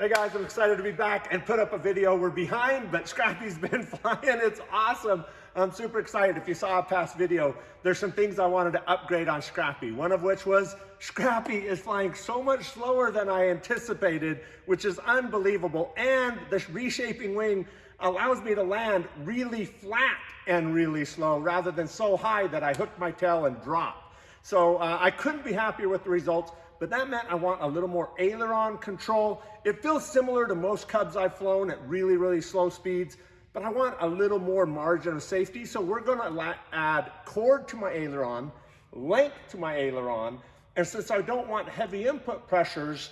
Hey guys, I'm excited to be back and put up a video. We're behind, but Scrappy's been flying. It's awesome. I'm super excited. If you saw a past video, there's some things I wanted to upgrade on Scrappy. One of which was Scrappy is flying so much slower than I anticipated, which is unbelievable. And the reshaping wing allows me to land really flat and really slow rather than so high that I hook my tail and drop. So uh, I couldn't be happier with the results but that meant I want a little more aileron control. It feels similar to most Cubs I've flown at really, really slow speeds, but I want a little more margin of safety. So we're gonna add chord to my aileron, length to my aileron, and since I don't want heavy input pressures,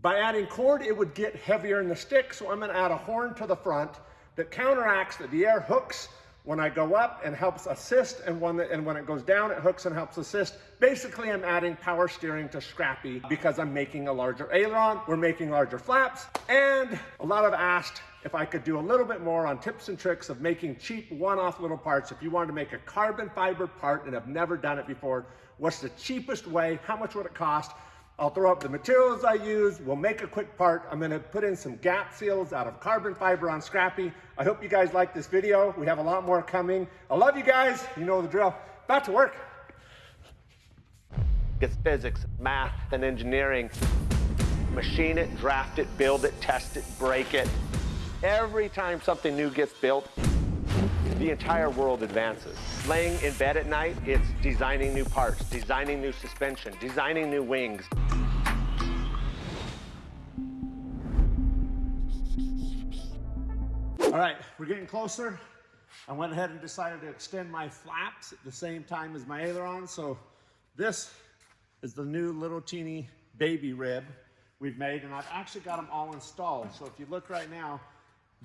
by adding chord, it would get heavier in the stick. So I'm gonna add a horn to the front that counteracts that the air hooks when I go up and helps assist, and when, and when it goes down, it hooks and helps assist. Basically, I'm adding power steering to Scrappy because I'm making a larger aileron, we're making larger flaps, and a lot of asked if I could do a little bit more on tips and tricks of making cheap one-off little parts. If you wanted to make a carbon fiber part and have never done it before, what's the cheapest way? How much would it cost? I'll throw up the materials I use. We'll make a quick part. I'm gonna put in some gap seals out of carbon fiber on Scrappy. I hope you guys like this video. We have a lot more coming. I love you guys. You know the drill. Back to work. It's physics, math, and engineering. Machine it, draft it, build it, test it, break it. Every time something new gets built, the entire world advances. Laying in bed at night, it's designing new parts, designing new suspension, designing new wings. All right, we're getting closer. I went ahead and decided to extend my flaps at the same time as my aileron. So this is the new little teeny baby rib we've made, and I've actually got them all installed. So if you look right now,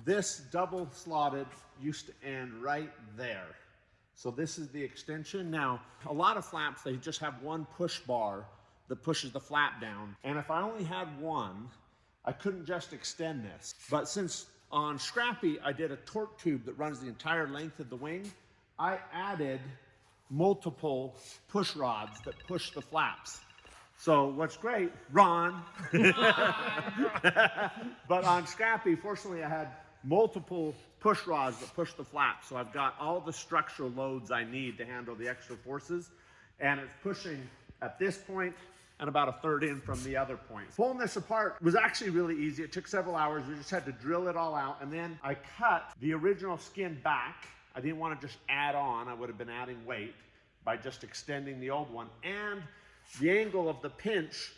this double slotted used to end right there. So this is the extension. Now, a lot of flaps, they just have one push bar that pushes the flap down. And if I only had one, I couldn't just extend this. But since on Scrappy, I did a torque tube that runs the entire length of the wing, I added multiple push rods that push the flaps. So what's great, Ron, but on Scrappy, fortunately I had multiple push rods that push the flap. So I've got all the structural loads I need to handle the extra forces. And it's pushing at this point and about a third in from the other point. Pulling this apart was actually really easy. It took several hours. We just had to drill it all out. And then I cut the original skin back. I didn't want to just add on. I would have been adding weight by just extending the old one. And the angle of the pinch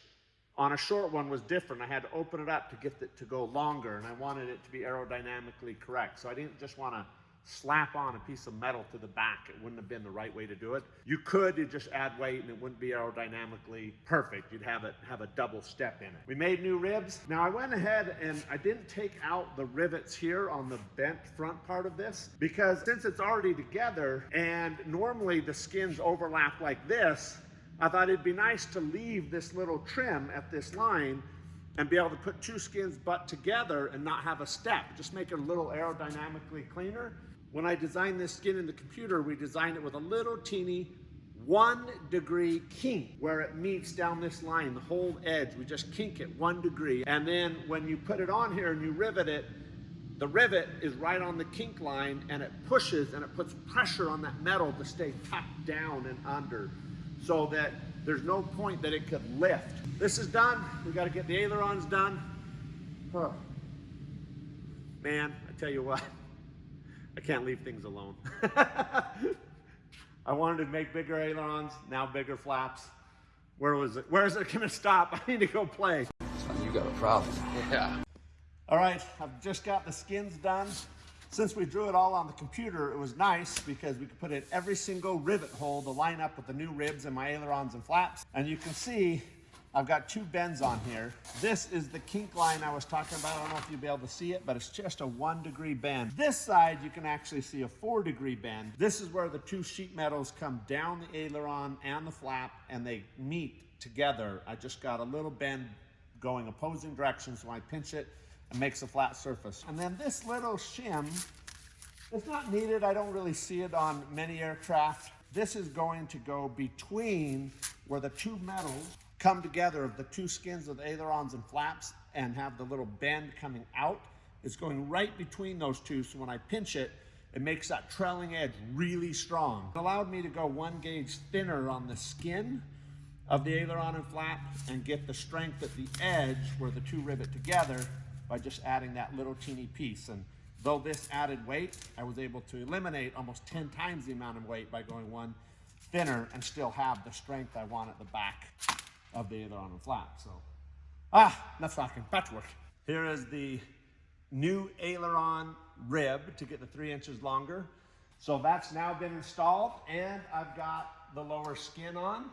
on a short one was different. I had to open it up to get it to go longer and I wanted it to be aerodynamically correct. So I didn't just want to slap on a piece of metal to the back. It wouldn't have been the right way to do it. You could you just add weight and it wouldn't be aerodynamically perfect. You'd have it have a double step in it. We made new ribs. Now I went ahead and I didn't take out the rivets here on the bent front part of this because since it's already together and normally the skins overlap like this, I thought it'd be nice to leave this little trim at this line and be able to put two skins butt together and not have a step. Just make it a little aerodynamically cleaner. When I designed this skin in the computer, we designed it with a little teeny one degree kink where it meets down this line, the whole edge. We just kink it one degree. And then when you put it on here and you rivet it, the rivet is right on the kink line and it pushes and it puts pressure on that metal to stay tucked down and under so that there's no point that it could lift. This is done. We got to get the ailerons done. Huh. Man, I tell you what, I can't leave things alone. I wanted to make bigger ailerons, now bigger flaps. Where was it? Where is it going to stop? I need to go play. You got a problem. Yeah. All right, I've just got the skins done. Since we drew it all on the computer, it was nice because we could put in every single rivet hole to line up with the new ribs and my ailerons and flaps. And you can see I've got two bends on here. This is the kink line I was talking about. I don't know if you'll be able to see it, but it's just a one degree bend. This side, you can actually see a four degree bend. This is where the two sheet metals come down the aileron and the flap and they meet together. I just got a little bend going opposing directions, so I pinch it and makes a flat surface. And then this little shim, it's not needed. I don't really see it on many aircraft. This is going to go between where the two metals come together of the two skins of the ailerons and flaps and have the little bend coming out. It's going right between those two, so when I pinch it, it makes that trailing edge really strong. It allowed me to go one gauge thinner on the skin of the aileron and flap and get the strength at the edge where the two rivet together by just adding that little teeny piece. And though this added weight, I was able to eliminate almost 10 times the amount of weight by going one thinner and still have the strength I want at the back of the aileron and flap. So, ah, enough talking, back to work. Here is the new aileron rib to get the three inches longer. So that's now been installed and I've got the lower skin on.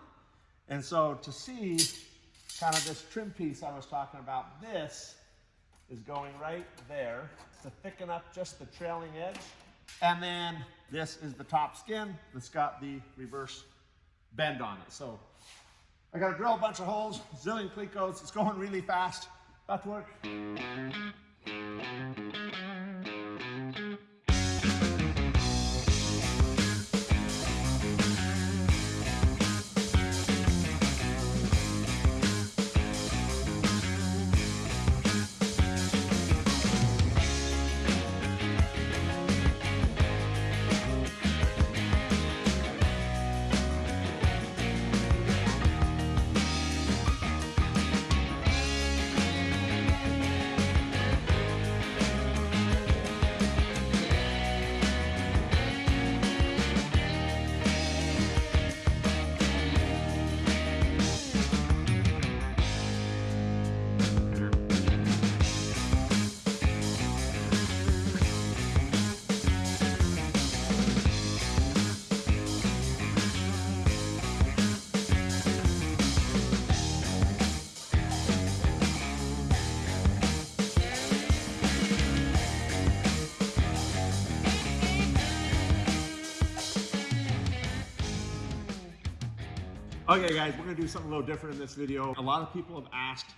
And so to see kind of this trim piece I was talking about, this is going right there to thicken up just the trailing edge. And then this is the top skin that's got the reverse bend on it. So I got to drill a bunch of holes, zillion clecos. It's going really fast. About to work. Okay guys, we're gonna do something a little different in this video. A lot of people have asked,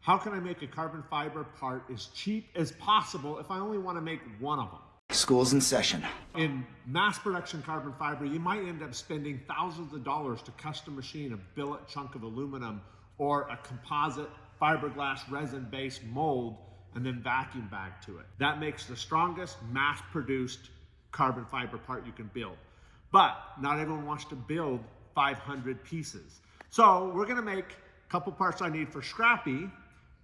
how can I make a carbon fiber part as cheap as possible if I only wanna make one of them? School's in session. In mass production carbon fiber, you might end up spending thousands of dollars to custom machine a billet chunk of aluminum or a composite fiberglass resin-based mold and then vacuum bag to it. That makes the strongest mass produced carbon fiber part you can build. But not everyone wants to build 500 pieces. So we're gonna make a couple parts I need for Scrappy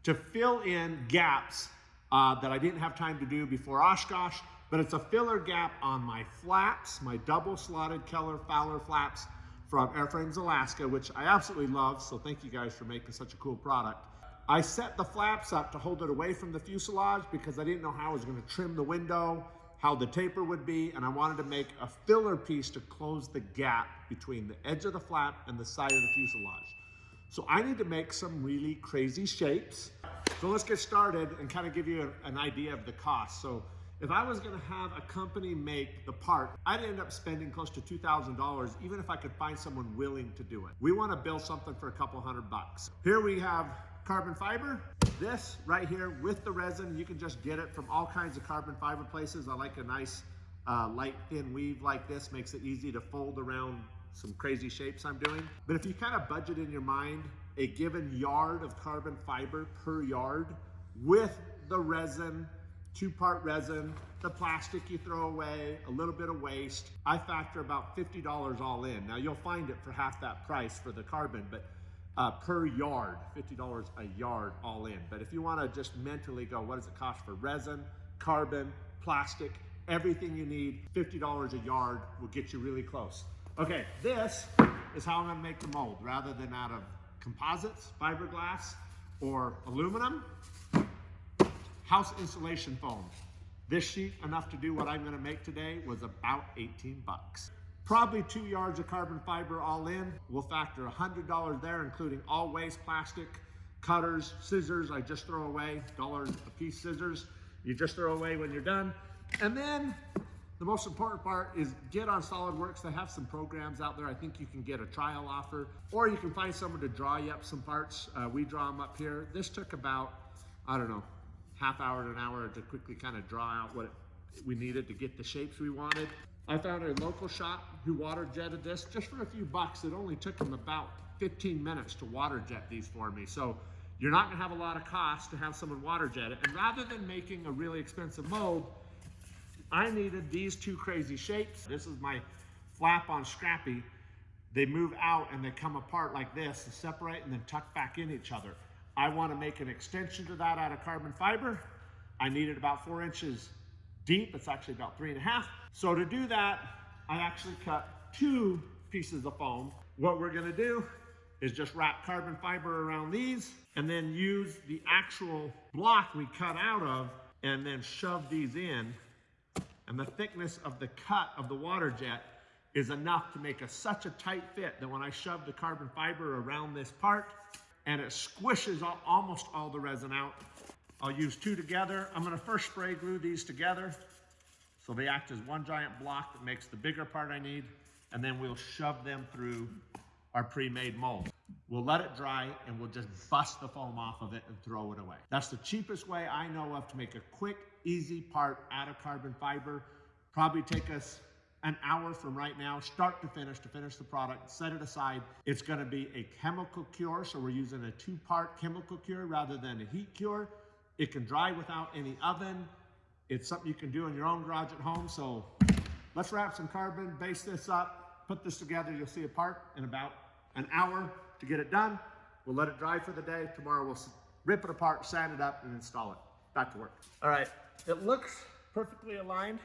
to fill in gaps uh, that I didn't have time to do before Oshkosh, but it's a filler gap on my flaps, my double slotted Keller Fowler flaps from Airframes Alaska, which I absolutely love, so thank you guys for making such a cool product. I set the flaps up to hold it away from the fuselage because I didn't know how I was gonna trim the window how the taper would be, and I wanted to make a filler piece to close the gap between the edge of the flap and the side of the fuselage. So I need to make some really crazy shapes. So let's get started and kind of give you an idea of the cost. So if I was gonna have a company make the part, I'd end up spending close to $2,000 even if I could find someone willing to do it. We wanna build something for a couple hundred bucks. Here we have carbon fiber. This right here with the resin, you can just get it from all kinds of carbon fiber places. I like a nice uh, light thin weave like this, makes it easy to fold around some crazy shapes I'm doing. But if you kind of budget in your mind a given yard of carbon fiber per yard with the resin, two part resin, the plastic you throw away, a little bit of waste, I factor about $50 all in. Now you'll find it for half that price for the carbon, but uh, per yard, $50 a yard all in. But if you wanna just mentally go, what does it cost for resin, carbon, plastic, everything you need, $50 a yard will get you really close. Okay, this is how I'm gonna make the mold. Rather than out of composites, fiberglass, or aluminum, house insulation foam. This sheet, enough to do what I'm gonna make today, was about 18 bucks. Probably two yards of carbon fiber all in. We'll factor $100 there, including all waste plastic, cutters, scissors, I just throw away, dollars a piece scissors. You just throw away when you're done. And then the most important part is get on SolidWorks. They have some programs out there. I think you can get a trial offer, or you can find someone to draw you up some parts. Uh, we draw them up here. This took about, I don't know, half hour to an hour to quickly kind of draw out what we needed to get the shapes we wanted. I found a local shop who water jetted this just for a few bucks. It only took them about 15 minutes to water jet these for me. So you're not gonna have a lot of cost to have someone water jet it. And rather than making a really expensive mold, I needed these two crazy shapes. This is my flap on Scrappy. They move out and they come apart like this to separate and then tuck back in each other. I want to make an extension to that out of carbon fiber. I need it about four inches deep. It's actually about three and a half. So to do that, I actually cut two pieces of foam. What we're gonna do is just wrap carbon fiber around these and then use the actual block we cut out of and then shove these in. And the thickness of the cut of the water jet is enough to make a, such a tight fit that when I shove the carbon fiber around this part and it squishes all, almost all the resin out, I'll use two together. I'm gonna first spray glue these together so they act as one giant block that makes the bigger part I need, and then we'll shove them through our pre-made mold. We'll let it dry and we'll just bust the foam off of it and throw it away. That's the cheapest way I know of to make a quick, easy part out of carbon fiber. Probably take us an hour from right now, start to finish, to finish the product, set it aside. It's gonna be a chemical cure, so we're using a two-part chemical cure rather than a heat cure. It can dry without any oven. It's something you can do in your own garage at home, so let's wrap some carbon, base this up, put this together. You'll see a part in about an hour to get it done. We'll let it dry for the day. Tomorrow we'll rip it apart, sand it up, and install it. Back to work. All right, it looks perfectly aligned,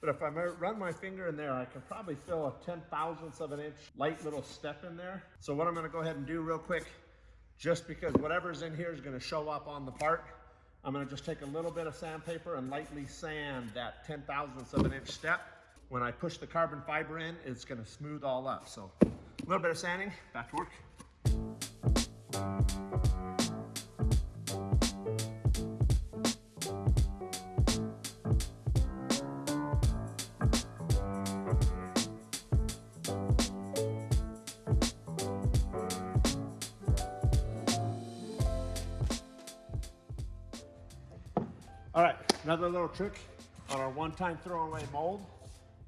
but if I run my finger in there, I can probably feel a 10 thousandths of an inch light little step in there. So what I'm gonna go ahead and do real quick, just because whatever's in here is gonna show up on the part, I'm gonna just take a little bit of sandpaper and lightly sand that 10 thousandths of an inch step. When I push the carbon fiber in, it's gonna smooth all up. So a little bit of sanding, back to work. Another little trick on our one-time throwaway mold.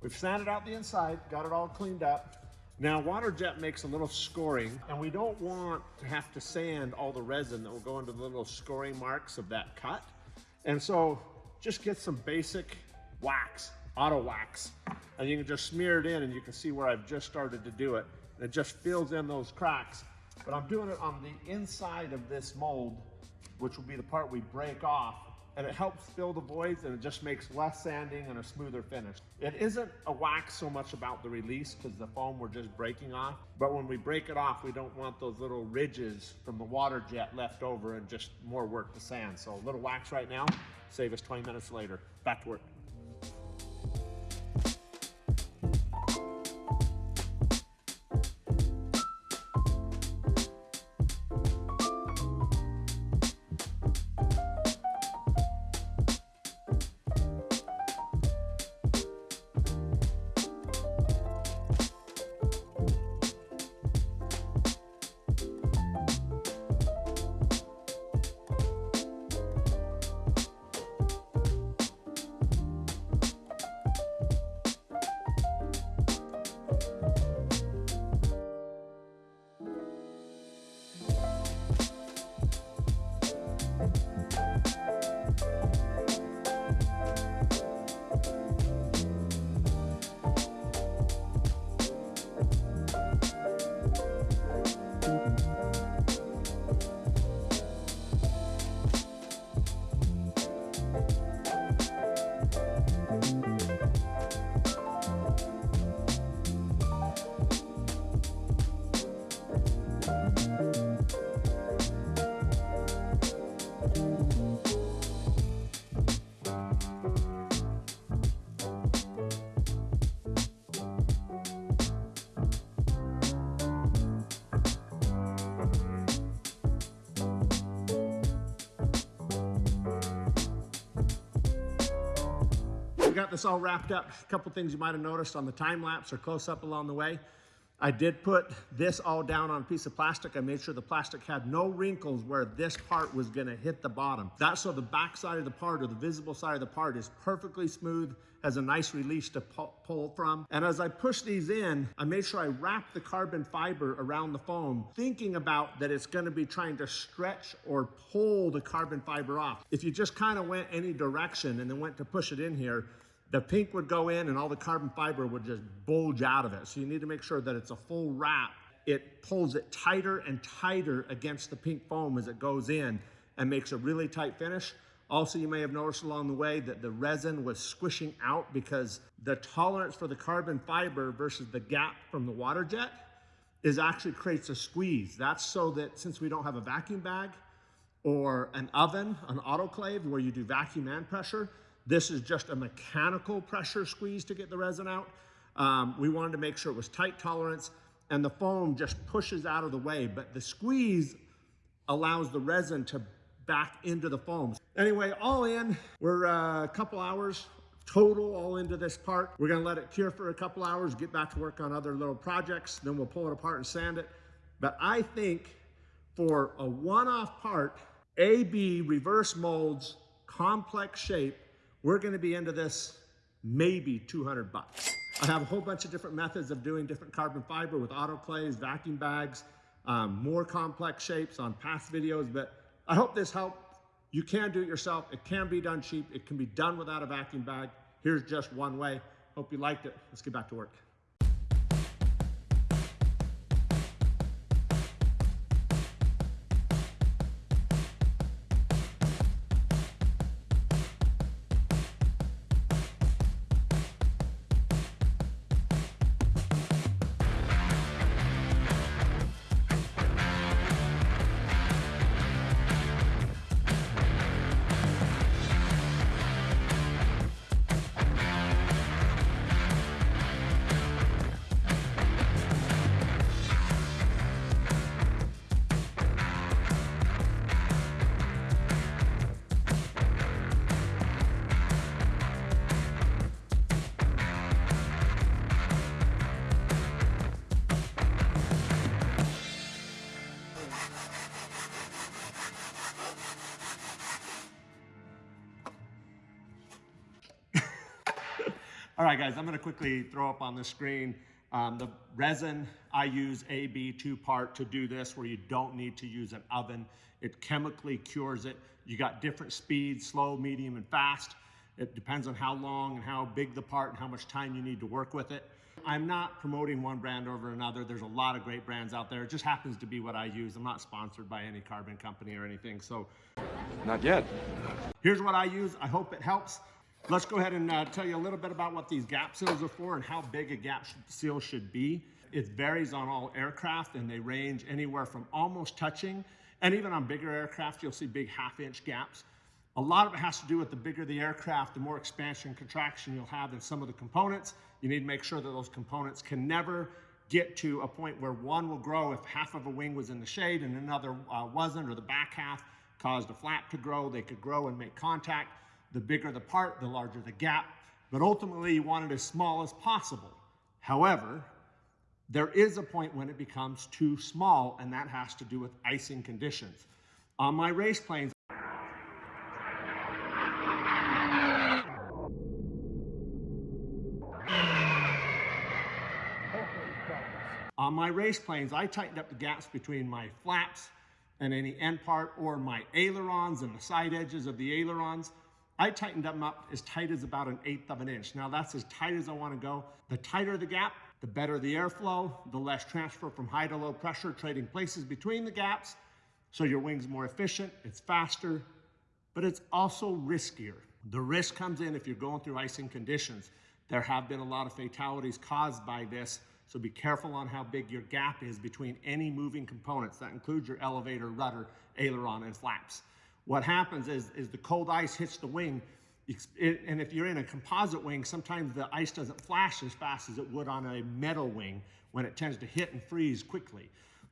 We've sanded out the inside, got it all cleaned up. Now water jet makes a little scoring and we don't want to have to sand all the resin that will go into the little scoring marks of that cut. And so just get some basic wax, auto wax, and you can just smear it in and you can see where I've just started to do it. And it just fills in those cracks. But I'm doing it on the inside of this mold, which will be the part we break off and it helps fill the voids and it just makes less sanding and a smoother finish. It isn't a wax so much about the release because the foam we're just breaking off, but when we break it off, we don't want those little ridges from the water jet left over and just more work to sand. So a little wax right now, save us 20 minutes later. Back to work. We got this all wrapped up. A couple things you might have noticed on the time lapse or close up along the way. I did put this all down on a piece of plastic. I made sure the plastic had no wrinkles where this part was gonna hit the bottom. That's so the back side of the part or the visible side of the part is perfectly smooth, has a nice release to pull from. And as I push these in, I made sure I wrap the carbon fiber around the foam, thinking about that it's gonna be trying to stretch or pull the carbon fiber off. If you just kind of went any direction and then went to push it in here, the pink would go in and all the carbon fiber would just bulge out of it. So you need to make sure that it's a full wrap. It pulls it tighter and tighter against the pink foam as it goes in and makes a really tight finish. Also, you may have noticed along the way that the resin was squishing out because the tolerance for the carbon fiber versus the gap from the water jet is actually creates a squeeze. That's so that since we don't have a vacuum bag or an oven, an autoclave where you do vacuum and pressure, this is just a mechanical pressure squeeze to get the resin out. Um, we wanted to make sure it was tight tolerance and the foam just pushes out of the way, but the squeeze allows the resin to back into the foam. Anyway, all in, we're uh, a couple hours total all into this part. We're gonna let it cure for a couple hours, get back to work on other little projects, then we'll pull it apart and sand it. But I think for a one-off part, AB reverse molds, complex shape, we're gonna be into this maybe 200 bucks. I have a whole bunch of different methods of doing different carbon fiber with autoclaves, vacuum bags, um, more complex shapes on past videos, but I hope this helped. You can do it yourself. It can be done cheap. It can be done without a vacuum bag. Here's just one way. Hope you liked it. Let's get back to work. All right, guys, I'm gonna quickly throw up on the screen um, the resin. I use AB two part to do this where you don't need to use an oven. It chemically cures it. You got different speeds, slow, medium, and fast. It depends on how long and how big the part and how much time you need to work with it. I'm not promoting one brand over another. There's a lot of great brands out there. It just happens to be what I use. I'm not sponsored by any carbon company or anything. So Not yet. Here's what I use. I hope it helps. Let's go ahead and uh, tell you a little bit about what these gap seals are for and how big a gap seal should be. It varies on all aircraft and they range anywhere from almost touching and even on bigger aircraft, you'll see big half inch gaps. A lot of it has to do with the bigger the aircraft, the more expansion and contraction you'll have in some of the components. You need to make sure that those components can never get to a point where one will grow if half of a wing was in the shade and another uh, wasn't, or the back half caused a flap to grow. They could grow and make contact. The bigger the part, the larger the gap. But ultimately, you want it as small as possible. However, there is a point when it becomes too small, and that has to do with icing conditions. On my race planes, On my race planes, I tightened up the gaps between my flaps and any end part or my ailerons and the side edges of the ailerons. I tightened them up as tight as about an eighth of an inch. Now that's as tight as I want to go. The tighter the gap, the better the airflow, the less transfer from high to low pressure trading places between the gaps. So your wing's more efficient, it's faster, but it's also riskier. The risk comes in if you're going through icing conditions. There have been a lot of fatalities caused by this, so be careful on how big your gap is between any moving components. That includes your elevator, rudder, aileron, and flaps. What happens is, is the cold ice hits the wing, and if you're in a composite wing, sometimes the ice doesn't flash as fast as it would on a metal wing when it tends to hit and freeze quickly.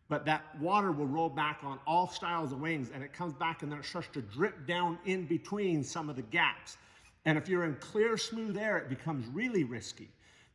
But that water will roll back on all styles of wings and it comes back and then it starts to drip down in between some of the gaps. And if you're in clear, smooth air, it becomes really risky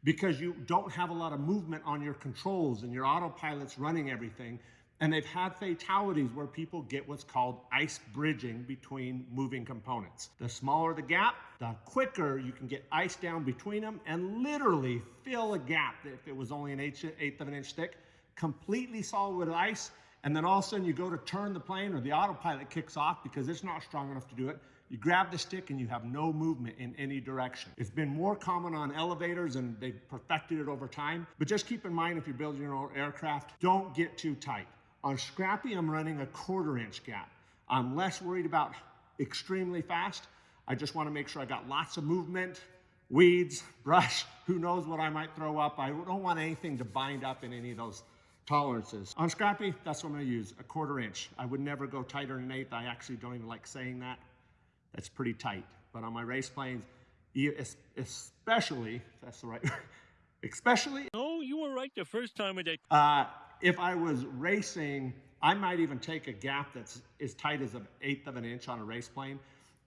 because you don't have a lot of movement on your controls and your autopilot's running everything. And they've had fatalities where people get what's called ice bridging between moving components. The smaller the gap, the quicker you can get ice down between them and literally fill a gap if it was only an eighth, of an inch thick, completely solid with ice. And then all of a sudden you go to turn the plane or the autopilot kicks off because it's not strong enough to do it. You grab the stick and you have no movement in any direction. It's been more common on elevators and they've perfected it over time. But just keep in mind if you're building your own aircraft, don't get too tight. On Scrappy, I'm running a quarter inch gap. I'm less worried about extremely fast. I just want to make sure I got lots of movement, weeds, brush, who knows what I might throw up. I don't want anything to bind up in any of those tolerances. On Scrappy, that's what I'm going to use, a quarter inch. I would never go tighter than an eighth. I actually don't even like saying that. That's pretty tight. But on my race planes, especially, that's the right word, especially. No, you were right the first time with that. uh, if I was racing, I might even take a gap that's as tight as an eighth of an inch on a race plane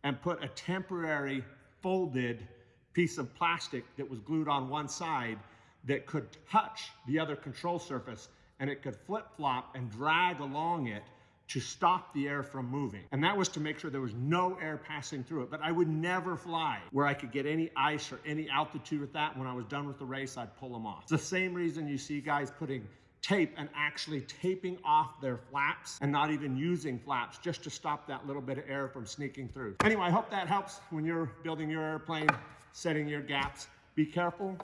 and put a temporary folded piece of plastic that was glued on one side that could touch the other control surface and it could flip flop and drag along it to stop the air from moving. And that was to make sure there was no air passing through it. But I would never fly where I could get any ice or any altitude with that. When I was done with the race, I'd pull them off. It's the same reason you see guys putting tape and actually taping off their flaps and not even using flaps just to stop that little bit of air from sneaking through. Anyway, I hope that helps when you're building your airplane, setting your gaps. Be careful,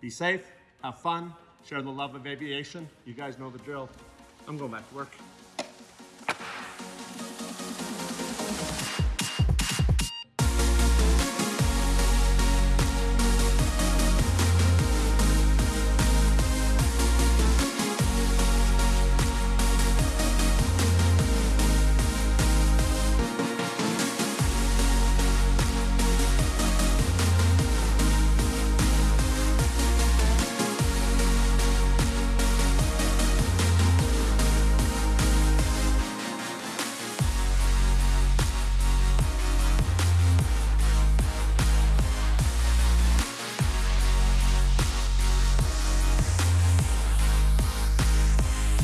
be safe, have fun, share the love of aviation. You guys know the drill. I'm going back to work.